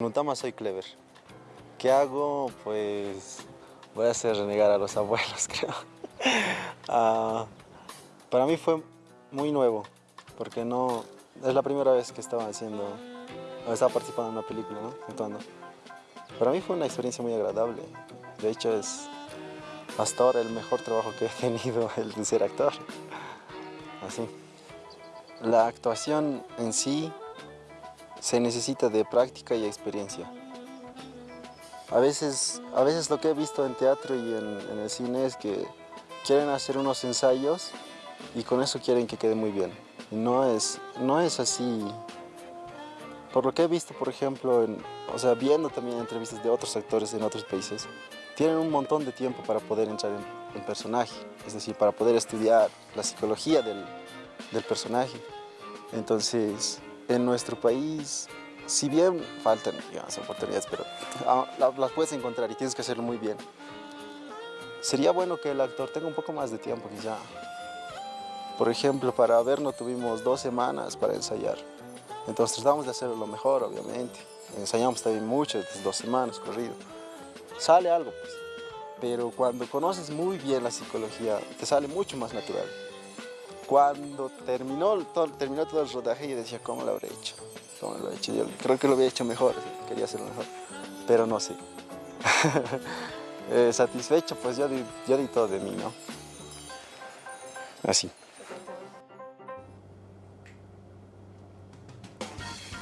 En Utama soy clever. ¿Qué hago? Pues voy a hacer renegar a los abuelos, creo. Ah, para mí fue muy nuevo, porque no es la primera vez que estaba haciendo, estaba participando en una película, ¿no? Actuando. Para mí fue una experiencia muy agradable. De hecho, es hasta ahora el mejor trabajo que he tenido, el de ser actor. Así. La actuación en sí se necesita de práctica y experiencia. A veces, a veces lo que he visto en teatro y en, el cine es que quieren hacer unos ensayos y con eso quieren que quede muy bien. No es, no es así. Por lo que he visto, por ejemplo, en, o sea, viendo también entrevistas de otros actores en otros países, tienen un montón de tiempo para poder entrar en, personaje, es decir, para poder estudiar la psicología del personaje. Entonces, en nuestro país, si bien faltan digamos, oportunidades, pero ah, las puedes encontrar y tienes que hacerlo muy bien. Sería bueno que el actor tenga un poco más de tiempo quizá. Por ejemplo, para vernos tuvimos dos semanas para ensayar. Entonces tratamos de hacerlo lo mejor, obviamente. Ensayamos también mucho, dos semanas corrido. Sale algo, pues. Pero cuando conoces muy bien la psicología, te sale mucho más natural. Cuando terminó todo, terminó todo el rodaje, yo decía, ¿cómo lo habré hecho? ¿Cómo lo he hecho? Yo creo que lo había hecho mejor, quería hacerlo mejor, pero no sé. eh, satisfecho, pues yo di, yo di todo de mí, ¿no? Así.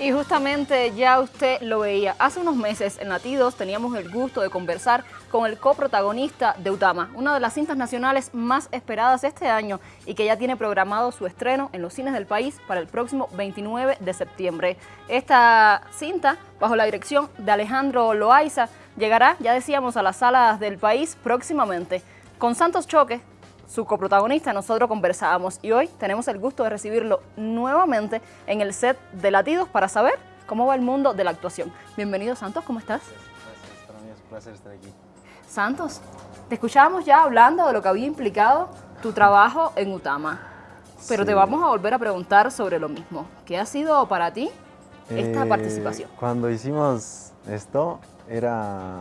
Y justamente ya usted lo veía, hace unos meses en Latidos teníamos el gusto de conversar con el coprotagonista de Utama, una de las cintas nacionales más esperadas este año y que ya tiene programado su estreno en los cines del país para el próximo 29 de septiembre. Esta cinta, bajo la dirección de Alejandro Loaiza, llegará, ya decíamos, a las salas del país próximamente. Con Santos Choque, su coprotagonista, nosotros conversábamos y hoy tenemos el gusto de recibirlo nuevamente en el set de Latidos para saber cómo va el mundo de la actuación. Bienvenido Santos, ¿cómo estás? Gracias, para mí es un placer estar aquí. Santos, te escuchábamos ya hablando de lo que había implicado tu trabajo en Utama, pero Sí. te vamos a volver a preguntar sobre lo mismo. ¿Qué ha sido para ti esta Eh, participación? Cuando hicimos esto, era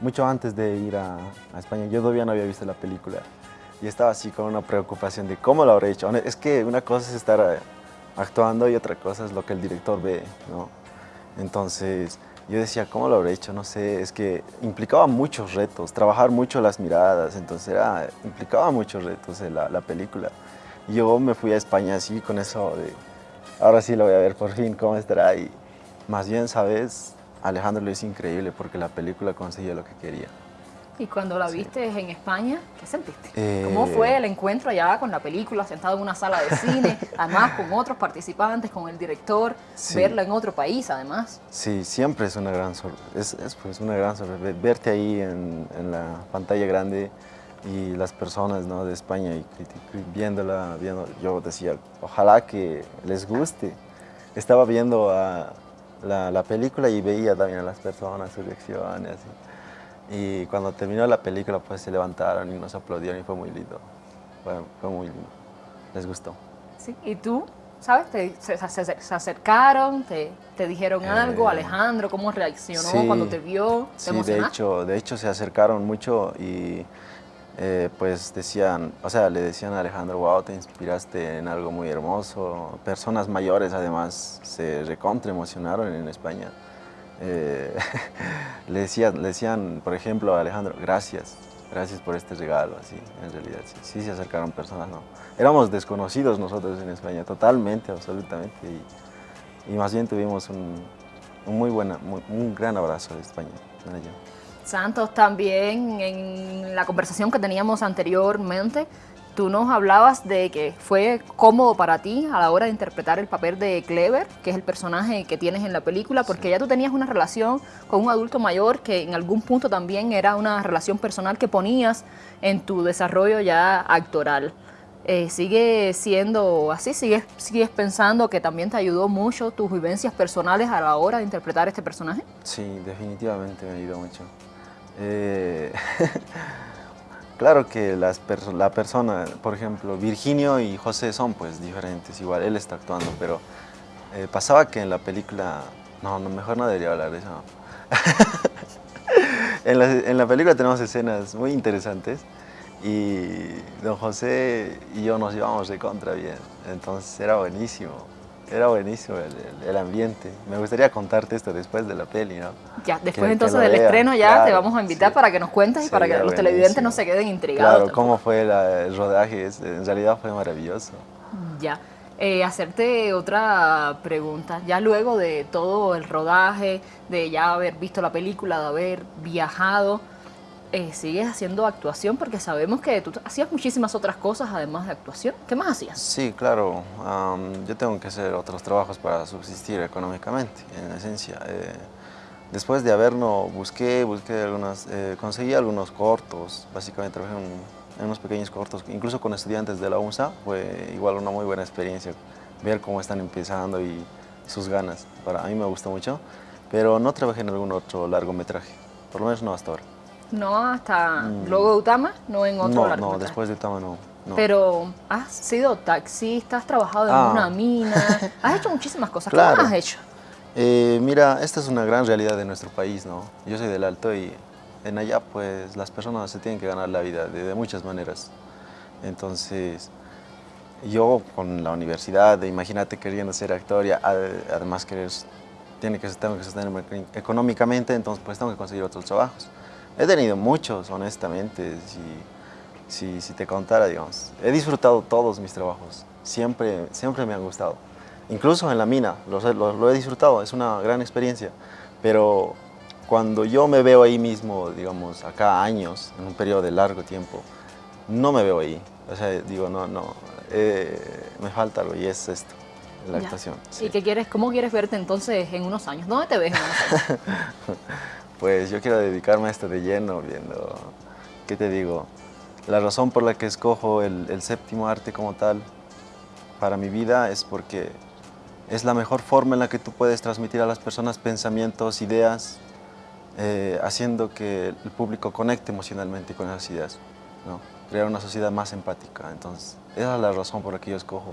mucho antes de ir a, a España. Yo todavía no había visto la película y estaba así con una preocupación de cómo lo habré hecho. Es que una cosa es estar eh, actuando y otra cosa es lo que el director ve, ¿no? Entonces yo decía, ¿cómo lo habré hecho? No sé, es que implicaba muchos retos, trabajar mucho las miradas, entonces implicaba muchos retos la, la película. Y yo me fui a España así con eso de, ahora sí lo voy a ver por fin, cómo estará. Y más bien, ¿sabes? Alejandro lo hizo increíble porque la película consiguió lo que quería. Y cuando la viste en España, ¿qué sentiste? Eh, ¿Cómo fue el encuentro allá con la película, sentado en una sala de cine, además con otros participantes, con el director, Sí. verla en otro país además? Sí, siempre es una gran sorpresa, es, es, pues, una gran sorpresa, Ve- verte ahí en, en la pantalla grande y las personas ¿no? de España y viéndola, viendo, yo decía, ojalá que les guste. Estaba viendo a la, la película y veía también a las personas, sus reacciones. Y, y cuando terminó la película, pues se levantaron y nos aplaudieron y fue muy lindo. Fue, fue muy lindo. Les gustó. Sí. ¿Y tú? ¿Sabes? Te- se, se- se acercaron, te, te dijeron Eh, algo, Alejandro, ¿cómo reaccionó sí. cuando te vio? ¿Te Sí, de hecho, de hecho se acercaron mucho y eh, pues decían, o sea, le decían a Alejandro, wow, te inspiraste en algo muy hermoso. Personas mayores además se recontra emocionaron en España. Eh, le, decían, le decían, por ejemplo, a Alejandro, gracias, gracias por este regalo, así, en realidad, sí, sí se acercaron personas, ¿no? Éramos desconocidos nosotros en España, totalmente, absolutamente, y, más bien tuvimos un, un muy buena, muy- un gran abrazo de España. Santos, también en la conversación que teníamos anteriormente, tú nos hablabas de que fue cómodo para ti a la hora de interpretar el papel de Clever, que es el personaje que tienes en la película, porque ya tú tenías una relación con un adulto mayor que en algún punto también era una relación personal que ponías en tu desarrollo ya actoral. Eh, ¿Sigue siendo así? ¿Sigues, ¿Sigues pensando que también te ayudó mucho tus vivencias personales a la hora de interpretar este personaje? Sí, definitivamente me ayudó mucho. Eh, claro que las perso- la persona, por ejemplo, Virginio y José son pues diferentes, igual él está actuando, pero eh, pasaba que en la película No, no, mejor no debería hablar de eso. en, la, en la película tenemos escenas muy interesantes y don José y yo nos llevamos de contra bien, entonces era buenísimo. Era buenísimo el, el, ambiente. Me gustaría contarte esto después de la peli, ¿no? Ya, después entonces del estreno ya te vamos a invitar para que nos cuentes y para que los televidentes no se queden intrigados. Claro, cómo fue el rodaje, en realidad fue maravilloso. Ya. Eh, hacerte otra pregunta. Ya luego de todo el rodaje, de ya haber visto la película, de haber viajado, eh, sigues haciendo actuación porque sabemos que tú hacías muchísimas otras cosas además de actuación. ¿Qué más hacías? Sí, claro. yo tengo que hacer otros trabajos para subsistir económicamente, en esencia. Eh, después de haberlo, busqué, busqué algunas, eh, conseguí algunos cortos. Básicamente trabajé en, unos pequeños cortos, incluso con estudiantes de la UNSA. Fue igual una muy buena experiencia ver cómo están empezando y sus ganas. Para a mí me gustó mucho, pero no trabajé en algún otro largometraje, por lo menos no hasta ahora. No hasta mm. luego de Utama, no en otro no, No, después de Utama no, Pero has sido taxista, has trabajado en una ah. mina, has hecho muchísimas cosas. Claro. ¿Qué has hecho? Eh, mira, esta es una gran realidad de nuestro país, ¿no? Yo soy del Alto y en allá pues las personas se tienen que ganar la vida de, muchas maneras. Entonces, yo con la universidad, imagínate queriendo ser actor y además querer, tiene que, tengo que sostenerme económicamente, entonces pues tengo que conseguir otros trabajos. He tenido muchos, honestamente, si, si, te contara, digamos. He disfrutado todos mis trabajos, siempre, siempre me han gustado. Incluso en la mina, lo, lo, he disfrutado, es una gran experiencia. Pero cuando yo me veo ahí mismo, digamos, acá años, en un periodo de largo tiempo, no me veo ahí. O sea, digo, no, no, eh, me falta algo y es esto, la actuación. ¿Y qué quieres, cómo quieres verte entonces en unos años? ¿Dónde te ves en unos años? pues yo quiero dedicarme a esto de lleno, viendo, ¿qué te digo? La razón por la que escojo el, séptimo arte como tal para mi vida es porque es la mejor forma en la que tú puedes transmitir a las personas pensamientos, ideas, eh, haciendo que el público conecte emocionalmente con esas ideas, ¿no? crear una sociedad más empática. Entonces, esa es la razón por la que yo escojo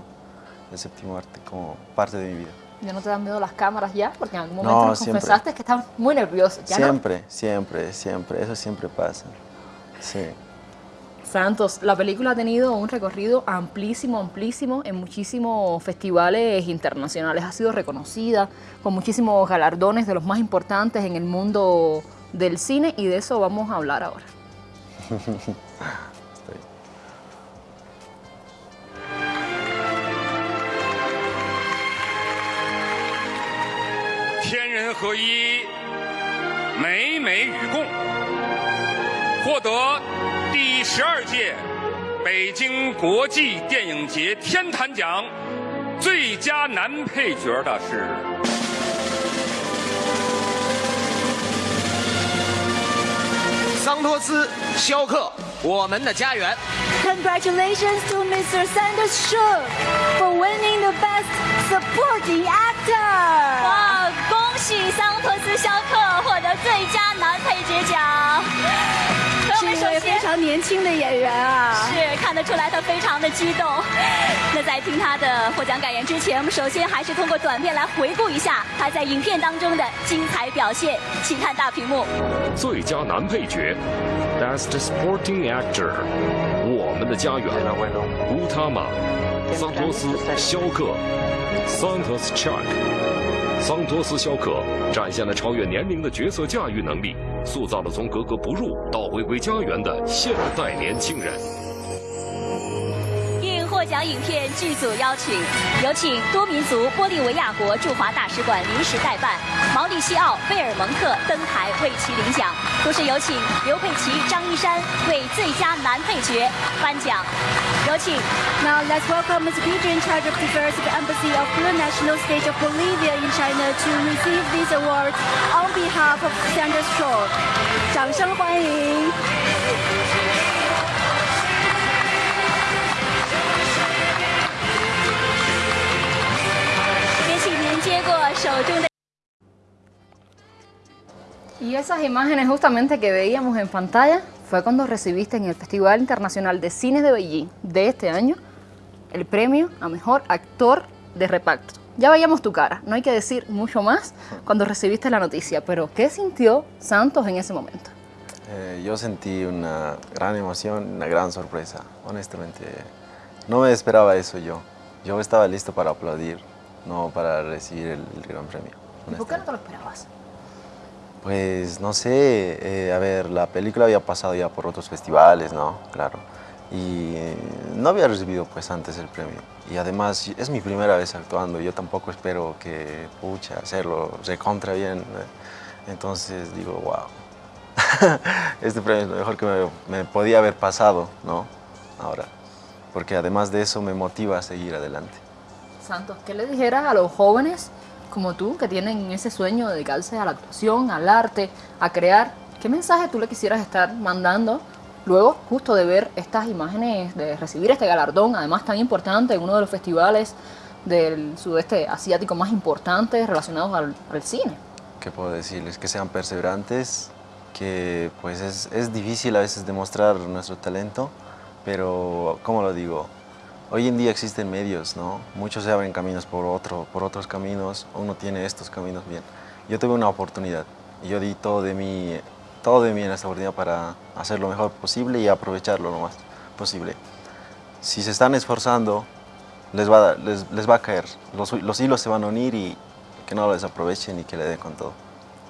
el séptimo arte como parte de mi vida. ¿Ya no te dan miedo las cámaras ya? Porque en algún momento nos confesaste que estabas muy nervioso. siempre, siempre, siempre. Eso siempre pasa. Sí. Santos, la película ha tenido un recorrido amplísimo, amplísimo en muchísimos festivales internacionales. Ha sido reconocida con muchísimos galardones de los más importantes en el mundo del cine y de eso vamos a hablar ahora. 天人合一，美美与共，获得第十二届北京国际电影节天坛奖最佳男配角的是桑托斯·肖克，《我们的家园》。Congratulations to Mr. Sanders Show for winning the Best Supporting Actor. 桑托斯·肖克获得最佳男配角奖，是一位非常年轻的演员啊，是看得出来他非常的激动。那在听他的获奖感言之前，我们首先还是通过短片来回顾一下他在影片当中的精彩表现，请看大屏幕。最佳男配角，Best Supporting Actor，我们的家园，乌塔玛，桑托斯·肖克，桑托斯·查克。桑托斯·肖克展现了超越年龄的角色驾驭能力，塑造了从格格不入到回归家园的现代年轻人。奖影片剧组邀请，有请多民族玻利维亚国驻华大使馆临时代办毛里西奥·贝尔蒙特登台为其领奖。同时有请刘佩琦、张一山为最佳男配角颁奖。有请。Now let's welcome Mr. Peter in charge of affairs at the Embassy of the National State of Bolivia in China to receive this award on behalf of Sandra Shaw。掌声欢迎。Y esas imágenes justamente que veíamos en pantalla fue cuando recibiste en el Festival Internacional de Cine de Beijing de este año el premio a Mejor Actor de Reparto. Ya veíamos tu cara, no hay que decir mucho más cuando recibiste la noticia, pero ¿qué sintió Santos en ese momento? Eh, yo sentí una gran emoción, una gran sorpresa, honestamente. No me esperaba eso yo. Yo estaba listo para aplaudir, no para recibir el, el gran premio. ¿Y por qué no te lo esperabas? Pues no sé, eh, a ver, la película había pasado ya por otros festivales, ¿no? Claro. Y no había recibido pues antes el premio. Y además es mi primera vez actuando, yo tampoco espero que, pucha, hacerlo recontra bien. ¿eh? Entonces digo, wow, este premio es lo mejor que me, me podía haber pasado, ¿no? Ahora, porque además de eso me motiva a seguir adelante. Santos, ¿qué le dijeras a los jóvenes como tú, que tienen ese sueño de dedicarse a la actuación, al arte, a crear, ¿qué mensaje tú le quisieras estar mandando luego justo de ver estas imágenes, de recibir este galardón, además tan importante en uno de los festivales del sudeste asiático más importantes relacionados al, al cine? ¿Qué puedo decirles? Que sean perseverantes, que pues es, es difícil a veces demostrar nuestro talento, pero, ¿cómo lo digo? Hoy en día existen medios, ¿no? Muchos se abren caminos por, otro, por otros caminos, uno tiene estos caminos bien. Yo tuve una oportunidad y yo di todo de mí, todo de mí en esta oportunidad para hacer lo mejor posible y aprovecharlo lo más posible. Si se están esforzando, les va a, les, les va a caer, los, los hilos se van a unir y que no lo desaprovechen y que le den con todo.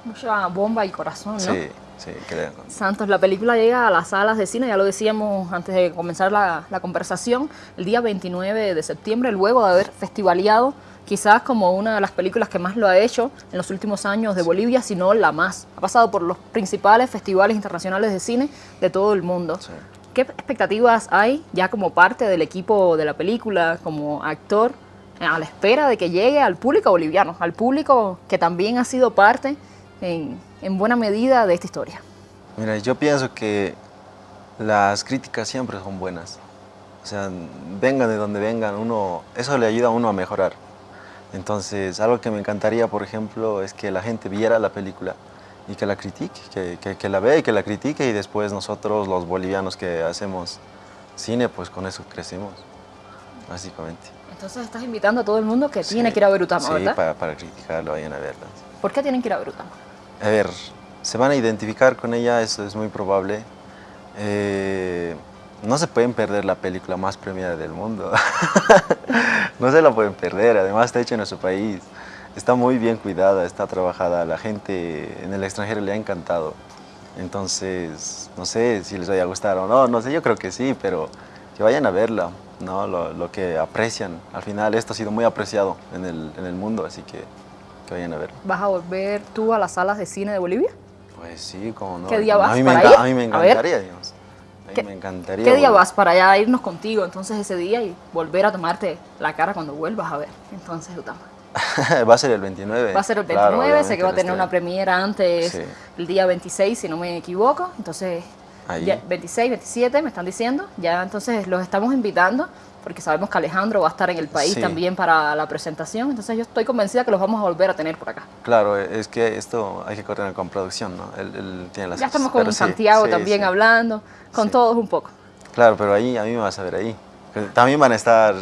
Mucha bomba y corazón, ¿no? Sí, sí, todo. Santos, la película llega a las salas de cine, ya lo decíamos antes de comenzar la, la conversación, el día 29 de septiembre, luego de haber festivaleado quizás como una de las películas que más lo ha hecho en los últimos años de Bolivia, si no la más. Ha pasado por los principales festivales internacionales de cine de todo el mundo. Sí. ¿Qué expectativas hay ya como parte del equipo de la película, como actor, a la espera de que llegue al público boliviano, al público que también ha sido parte en, en buena medida de esta historia? Mira, yo pienso que las críticas siempre son buenas. O sea, vengan de donde vengan, uno, eso le ayuda a uno a mejorar. Entonces, algo que me encantaría, por ejemplo, es que la gente viera la película y que la critique, que, que- que la vea y que la critique y después nosotros, los bolivianos que hacemos cine, pues con eso crecemos, básicamente. Entonces estás invitando a todo el mundo que Sí. tiene que ir a ver Utama, Sí, ¿verdad? para, para criticarlo, vayan a verla. ¿Por qué tienen que ir a ver Utama? A ver, se van a identificar con ella, eso es muy probable. Eh, no se pueden perder la película más premiada del mundo. no se la pueden perder, además está hecha en nuestro país. Está muy bien cuidada, está trabajada, la gente en el extranjero le ha encantado. Entonces, no sé si les vaya a gustar o no, no sé, yo creo que sí, pero que vayan a verla, ¿no? lo, lo que aprecian. Al final esto ha sido muy apreciado en el, en el mundo, así que que vayan a verla. ¿Vas a volver tú a las salas de cine de Bolivia? Pues sí, como no. ¿Qué día a vas mí me para enca- ir? A mí me A ver. encantaría, digamos. A mí ¿Qué- me encantaría. ¿Qué día volver. vas para allá irnos contigo entonces ese día y volver a tomarte la cara cuando vuelvas a ver entonces Utama? va a ser el 29. Va a ser el claro, 29, sé que va a tener una premiera antes, Sí. el día 26 si no me equivoco, entonces ya 26, 27 me están diciendo, ya entonces los estamos invitando porque sabemos que Alejandro va a estar en el país Sí. también para la presentación, entonces yo estoy convencida que los vamos a volver a tener por acá. Claro, es que esto hay que coordinar con producción, ¿no? Él, él tiene las Ya estamos con Santiago sí, también sí. hablando, con todos un poco. Claro, pero ahí a mí me vas a ver ahí. También van a estar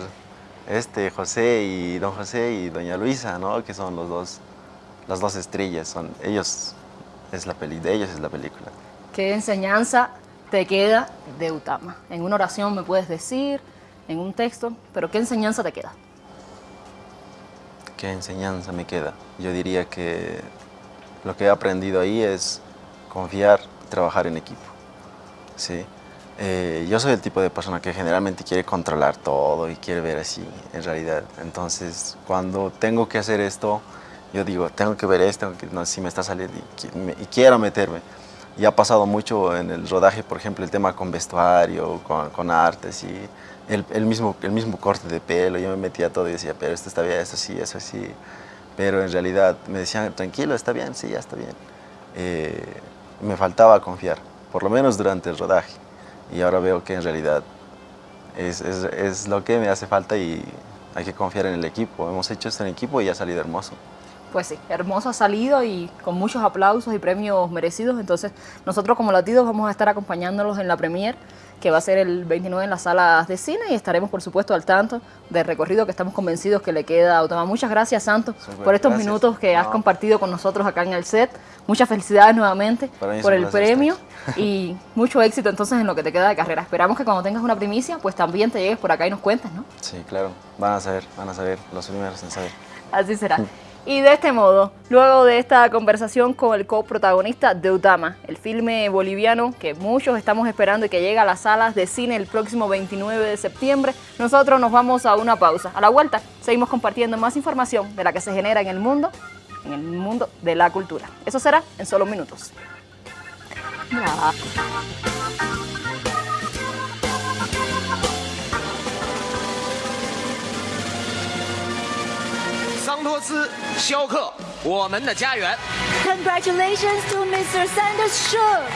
este José y don José y doña Luisa, ¿no? Que son los dos, las dos estrellas. Son ellos es la peli, de ellos es la película. ¿Qué enseñanza te queda de Utama? En una oración me puedes decir, en un texto, pero ¿qué enseñanza te queda? ¿Qué enseñanza me queda? Yo diría que lo que he aprendido ahí es confiar y trabajar en equipo. ¿sí? Eh, yo soy el tipo de persona que generalmente quiere controlar todo y quiere ver así en realidad. Entonces, cuando tengo que hacer esto, yo digo, tengo que ver esto, no, si me está saliendo y, y quiero meterme. Y ha pasado mucho en el rodaje, por ejemplo, el tema con vestuario, con, con artes y el, el mismo, el mismo corte de pelo. Yo me metía todo y decía, pero esto está bien, esto sí, eso sí. Pero en realidad me decían, tranquilo, está bien, sí, ya está bien. Eh, me faltaba confiar, por lo menos durante el rodaje. Y ahora veo que en realidad es, es, es lo que me hace falta y hay que confiar en el equipo. Hemos hecho esto en equipo y ha salido hermoso. Pues sí, hermoso ha salido y con muchos aplausos y premios merecidos. Entonces, nosotros como latidos vamos a estar acompañándolos en la premier que va a ser el 29 en las salas de cine y estaremos por supuesto al tanto del recorrido que estamos convencidos que le queda a. Muchas gracias Santos por estos minutos que has compartido con nosotros acá en el set. Muchas felicidades nuevamente por el premio y mucho éxito entonces en lo que te queda de carrera. Esperamos que cuando tengas una primicia pues también te llegues por acá y nos cuentes, ¿no? Sí, claro. Van a saber, van a saber, los primeros en saber. Así será. Y de este modo, luego de esta conversación con el coprotagonista de Utama, el filme boliviano que muchos estamos esperando y que llega a las salas de cine el próximo 29 de septiembre, nosotros nos vamos a una pausa. A la vuelta, seguimos compartiendo más información de la que se genera en el mundo, en el mundo de la cultura. Eso será en solo minutos. 桑托斯肖克，我们的家园。Congratulations to Mr. Sanders Shook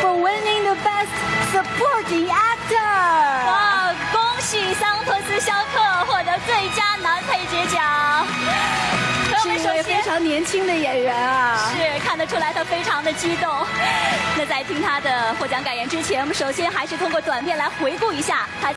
for winning the Best Supporting Actor。哇，恭喜桑托斯肖克获得最佳男配角奖。是一位非常年轻的演员啊，是看得出来他非常的激动。那在听他的获奖感言之前，我们首先还是通过短片来回顾一下他。